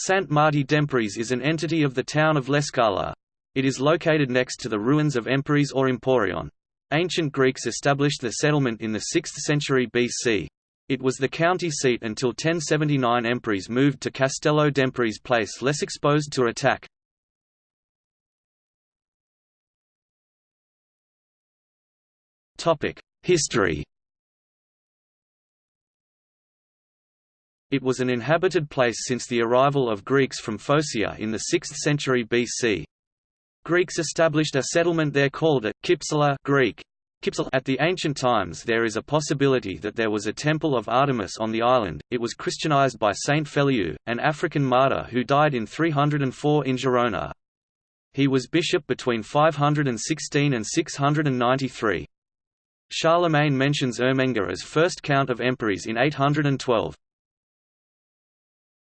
Saint-Marty d'Empúries is an entity of the town of L'Escala. It is located next to the ruins of Empúries or Emporion. Ancient Greeks established the settlement in the 6th century BC. It was the county seat until 1079 Empúries moved to Castelló d'Empúries place less exposed to attack. History It was an inhabited place since the arrival of Greeks from Phocaea in the 6th century BC. Greeks established a settlement there called it Kypsela Greek. At the ancient times there is a possibility that there was a temple of Artemis on the island. It was Christianized by Saint Feliu, an African martyr who died in 304 in Gerona. He was bishop between 516 and 693. Charlemagne mentions Ermengar as first count of Empúries in 812.